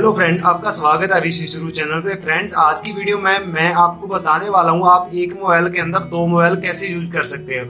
Hello friend आपका स्वागत है अभी शुरू चैनल पे। फ्रेंड्स आज की वीडियो में मैं आपको बताने वाला हूँ, आप एक मोबाइल के अंदर दो मोबाइल कैसे यूज़ कर सकते हो।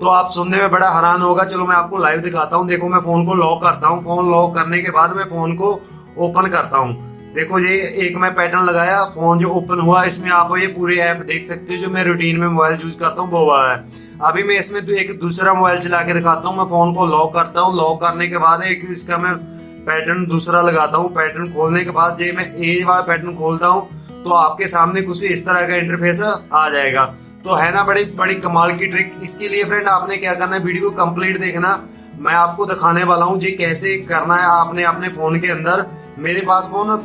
तो आप सुनने में बड़ा हैरान होगा, चलो मैं आपको लाइव दिखाता हूँ। देखो, मैं फ़ोन को लॉक करता हूँ। फ़ोन लॉक करने के बाद मैं फ़ोन को ओपन करता हूँ। देखो ये एक मैं पैटर्न लगाया फ़ोन जो ओपन हुआ, इसमें आप ये पूरे ऐप देख सकते हो जो मैं रूटीन में मोबाइल यूज़ करता हूँ, वो वाला है। अभी मैं इसमें तो एक दूसरा मोबाइल चला के दिखाता हूँ। मैं फ़ोन को लॉक करता हूँ। लॉक करने के बाद एक इसका मैं पैटर्न दूसरा लगाता हूँ, पैटर्न खोलने के बाद जब मैं ए वाला पैटर्न खोलता हूँ तो आपके सामने कुछ इस तरह का इंटरफेस आ जाएगा। तो है ना बड़ी बड़ी कमाल की ट्रिक इसके लिए फ्रेंड आपने क्या करना है वीडियो को कंप्लीट देखना। मैं आपको दिखाने वाला हूँ, जी कैसे करना है आपने अपने फ़ोन के अंदर। मेरे पास फ़ोन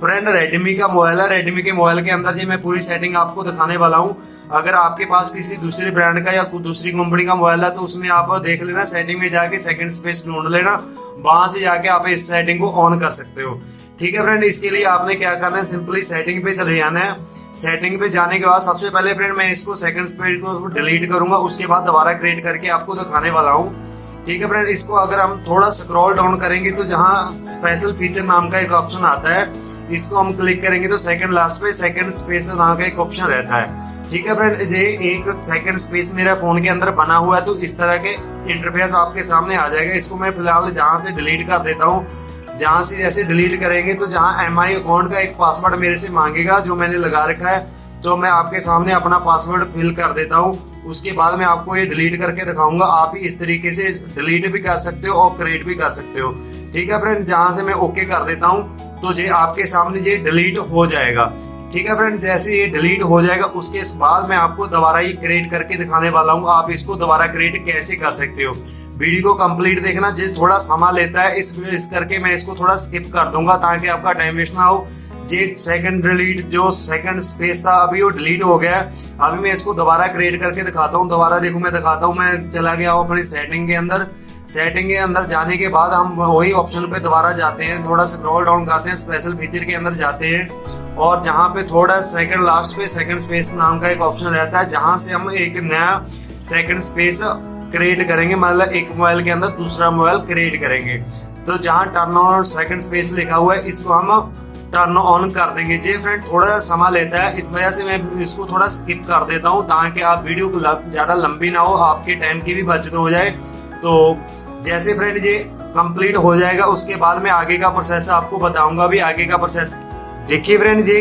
फ्रेंड रेडमी का मोबाइल है। रेडमी के मोबाइल के अंदर जी मैं पूरी सेटिंग आपको दिखाने वाला हूँ। अगर आपके पास किसी दूसरे ब्रांड का या दूसरी कंपनी का मोबाइल है तो उसमें आप देख लेना सेटिंग में जाके सेकंड स्पेस ढूंढ लेना। वहाँ से जाके आप इस सेटिंग को ऑन कर सकते हो। ठीक है फ्रेंड इसके लिए आपने क्या करना है? सिंपली सेटिंग पे चले जाना है। सेटिंग पे जाने के बाद सबसे पहले फ्रेंड मैं इसको सेकंड स्पेस को डिलीट करूँगा। उसके बाद दोबारा क्रिएट करके आपको दिखाने वाला हूँ। ठीक है फ्रेंड इसको अगर हम थोड़ा स्क्रॉल डाउन करेंगे तो जहाँ स्पेशल फीचर नाम का एक ऑप्शन आता है इसको हम क्लिक करेंगे तो सेकंड लास्ट पे सेकंड स्पेस नाम का एक ऑप्शन रहता है। ठीक है फ्रेंड ये एक सेकंड स्पेस मेरा फ़ोन के अंदर बना हुआ है तो इस तरह के इंटरफेस आपके सामने आ जाएगा। इसको मैं फ़िलहाल जहाँ से डिलीट कर देता हूँ, जहाँ से जैसे डिलीट करेंगे तो जहाँ एम अकाउंट का एक पासवर्ड मेरे से मांगेगा, जो मैंने लगा रखा है तो मैं आपके सामने अपना पासवर्ड फिल कर देता हूँ। उसके बाद मैं आपको ये डिलीट करके दिखाऊँगा। आप ही इस तरीके से डिलीट भी कर सकते हो और क्रिएट भी कर सकते हो। ठीक है फ्रेंड जहाँ से मैं ओके कर देता हूँ तो ये आपके सामने ये डिलीट हो जाएगा। ठीक है फ्रेंड जैसे ये डिलीट हो जाएगा, उसके बाद मैं आपको दोबारा ये क्रिएट करके दिखाने वाला हूँ। आप इसको दोबारा क्रिएट कैसे कर सकते हो? वीडियो को कंप्लीट देखना, जो, थोड़ा समय लेता है। इस इस करके मैं इसको थोड़ा स्किप कर दूँगा ताकि आपका टाइम वेस्ट ना हो। जे सेकंड डिलीट जो सेकंड स्पेस था, अभी वो डिलीट हो गया है। अभी मैं इसको दोबारा क्रिएट करके दिखाता हूँ। दोबारा देखो, मैं दिखाता हूँ, मैं चला गया हूँ अपनी सेटिंग के अंदर। सेटिंग के अंदर जाने के बाद हम वही ऑप्शन पे दोबारा जाते हैं, थोड़ा स्क्रॉल डाउन करते हैं स्पेशल फीचर के अंदर जाते हैं। और जहाँ पे थोड़ा सेकंड लास्ट पे सेकंड स्पेस नाम का एक ऑप्शन रहता है, जहाँ से हम एक नया सेकंड स्पेस क्रिएट करेंगे मतलब एक मोबाइल के अंदर दूसरा मोबाइल क्रिएट करेंगे। तो जहाँ टर्न ऑन सेकंड स्पेस लिखा हुआ है, इसको हम टर्न ऑन कर देंगे। जी फ्रेंड थोड़ा सा समय लेता है, इस वजह से मैं इसको थोड़ा स्किप कर देता हूँ, ताकि आप वीडियो ज़्यादा लंबी ना हो, आपके टाइम की भी बचत हो जाए। तो जैसे फ्रेंड ये कंप्लीट हो जाएगा, उसके बाद में आगे का प्रोसेस आपको बताऊँगा भी, आगे का प्रोसेस देखिए फ्रेंड ये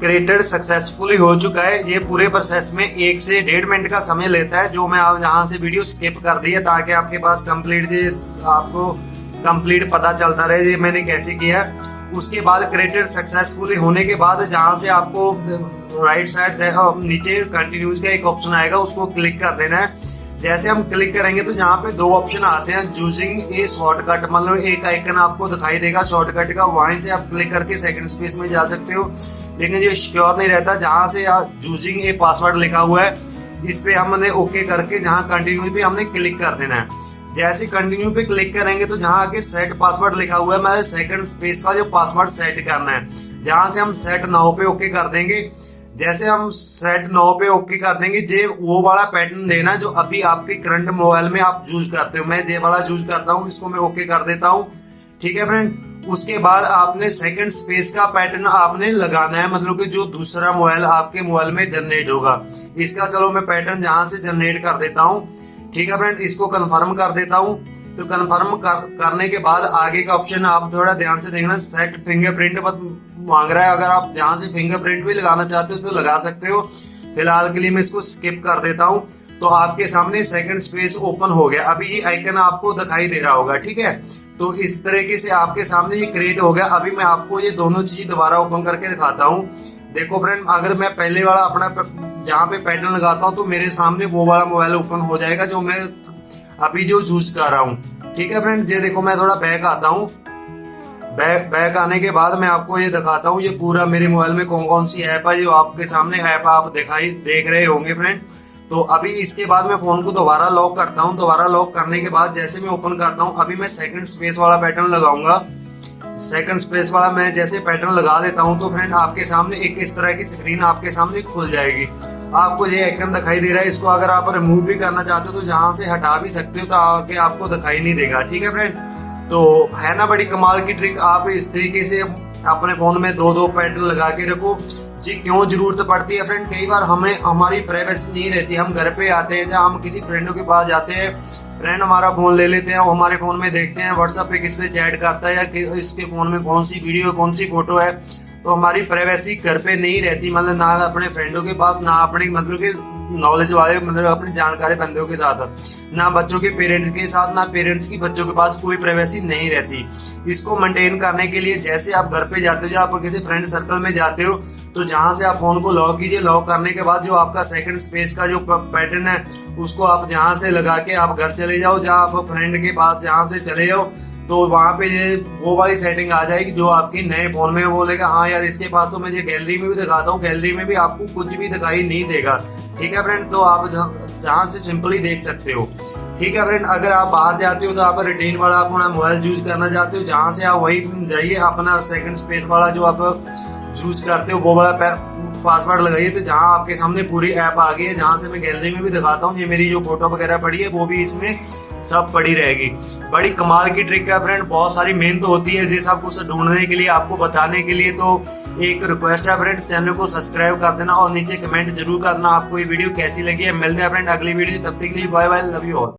क्रिएटेड सक्सेसफुली हो चुका है। ये पूरे प्रोसेस में एक से डेढ़ मिनट का समय लेता है, जो मैं आप यहाँ से वीडियो स्किप कर दी है ताकि आपके पास कंप्लीट आपको कंप्लीट पता चलता रहे ये मैंने कैसे किया। है उसके बाद क्रिएटेड सक्सेसफुली होने के बाद जहाँ से आपको राइट साइड नीचे कंटिन्यूज का एक ऑप्शन आएगा, उसको क्लिक कर देना है। जैसे हम क्लिक करेंगे तो यहाँ पे दो ऑप्शन आते हैं चूजिंग ए शॉर्टकट मतलब एक आइकन आपको दिखाई देगा शॉर्टकट का। वहीं से आप क्लिक करके सेकंड स्पेस में जा सकते हो। लेकिन ये श्योर नहीं रहता, जहाँ से चूजिंग ए पासवर्ड लिखा हुआ है, इस पे हमने ओके करके जहाँ कंटिन्यू पे हमने क्लिक कर देना है। जैसे कंटिन्यू पे क्लिक करेंगे तो जहाँ आके सेट पासवर्ड लिखा हुआ है मतलब सेकंड स्पेस का जो पासवर्ड सेट करना है, जहाँ से हम सेट नाउ पे ओके कर देंगे। जैसे हम सेट नौ पे ओके कर देंगे जे वो वाला पैटर्न देना जो अभी आपके करंट मोबाइल में आप यूज़ करते हो। मैं जे वाला यूज़ करता हूँ इसको मैं ओके कर देता हूँ। ठीक है फ्रेंड उसके बाद आपने सेकंड स्पेस का पैटर्न आपने लगाना है मतलब कि जो दूसरा मोबाइल आपके मोबाइल में जनरेट होगा। इसका चलो मैं पैटर्न जहाँ से जनरेट कर देता हूँ। ठीक है फ्रेंड इसको कंफर्म कर देता हूँ। तो कंफर्म कर, करने के बाद आगे का ऑप्शन आप थोड़ा ध्यान से देखना सेट फिंगरप्रिंट मांग रहा है, अगर आप जहाँ से फिंगरप्रिंट भी लगाना चाहते हो तो लगा सकते हो। फ़िलहाल के लिए मैं इसको स्किप कर देता हूँ। तो आपके सामने सेकंड स्पेस ओपन हो गया। अभी ये आइकन आपको दिखाई दे रहा होगा, ठीक है? तो इस तरीके से आपके सामने ये क्रिएट हो गया। अभी मैं आपको ये दोनों चीज़ दोबारा ओपन करके दिखाता हूँ। देखो फ्रेंड अगर मैं पहले वाला अपना यहाँ पे पैटर्न लगाता हूँ तो मेरे सामने वो वाला मोबाइल ओपन हो जाएगा, जो मैं अभी जो यूज़ कर रहा हूँ। ठीक है फ्रेंड ये देखो, मैं थोड़ा बैक आता हूँ। बैक बैक आने के बाद मैं आपको ये दिखाता हूँ, ये पूरा मेरे मोबाइल में कौन कौन सी ऐप है, जो आपके सामने ऐप आप दिखाई, देख रहे होंगे फ्रेंड तो अभी इसके बाद मैं फ़ोन को दोबारा लॉक करता हूँ। दोबारा लॉक करने के बाद जैसे मैं ओपन करता हूँ, अभी मैं सेकंड स्पेस वाला पैटर्न लगाऊँगा। सेकंड स्पेस वाला मैं जैसे पैटर्न लगा देता हूँ तो फ्रेंड आपके सामने एक इस तरह की स्क्रीन आपके सामने खुल जाएगी। आपको ये आइकन दिखाई दे रहा है, इसको अगर आप रिमूव भी करना चाहते हो तो जहाँ से हटा भी सकते हो तो आपको दिखाई नहीं देगा। ठीक है फ्रेंड तो है ना बड़ी कमाल की ट्रिक आप इस तरीके से अपने फ़ोन में दो दो पैटर्न लगा के रखो। जी, क्यों ज़रूरत पड़ती है फ्रेंड कई बार हमें, हमारी प्राइवेसी नहीं रहती। हम घर पे आते हैं या हम किसी फ्रेंडों के पास जाते हैं फ्रेंड हमारा फ़ोन ले लेते हैं, वो हमारे फ़ोन में देखते हैं व्हाट्सएप पे किस पे चैट करता है, या इसके फ़ोन में कौन सी वीडियो कौन सी फ़ोटो है। तो हमारी प्राइवेसी घर पे नहीं रहती। मतलब ना अपने फ्रेंडों के पास, ना अपने मतलब के नॉलेज वाले मतलब अपने जानकारी बंदों के साथ। ना बच्चों के पेरेंट्स के साथ, ना पेरेंट्स की बच्चों के पास कोई प्राइवेसी नहीं रहती। इसको मेंटेन करने के लिए जैसे आप घर पे जाते हो या आप किसी फ्रेंड सर्कल में जाते हो तो जहाँ से आप फ़ोन को लॉक कीजिए। लॉक करने के बाद जो आपका सेकंड स्पेस का जो पैटर्न है, उसको आप जहाँ से लगा के आप घर चले जाओ। जहाँ आप फ्रेंड के पास जहाँ से चले जाओ तो वहाँ पे ये, वो वाली सेटिंग आ जाएगी जो आपकी नए फ़ोन में बोलेगा हाँ यार, इसके पास तो मैं ये गैलरी में भी दिखाता हूँ। गैलरी में भी आपको कुछ भी दिखाई नहीं देगा। ठीक है फ्रेंड तो आप जहाँ से सिंपली देख सकते हो। ठीक है फ्रेंड अगर आप बाहर जाते हो तो आप रिटेन वाला अपना मोबाइल यूज़ करना चाहते हो, जहाँ से आप वही जाइए, अपना सेकंड स्पेस वाला जो आप यूज़ करते हो, वो वाला पासवर्ड लगाइए तो जहाँ आपके सामने पूरी ऐप आ गई है, जहाँ से मैं गैलरी में भी दिखाता हूँ, ये मेरी जो फ़ोटो वगैरह पड़ी है, वो भी इसमें सब पड़ी रहेगी। बड़ी कमाल की ट्रिक है फ्रेंड बहुत सारी मेहनत होती है जिस सब कुछ ढूँढने के लिए, आपको बताने के लिए तो एक रिक्वेस्ट है फ्रेंड चैनल को सब्सक्राइब कर देना और नीचे कमेंट ज़रूर करना आपको ये वीडियो कैसी लगी है। मिलते हैं फ्रेंड अगली वीडियो तब तक के लिए bye bye love you all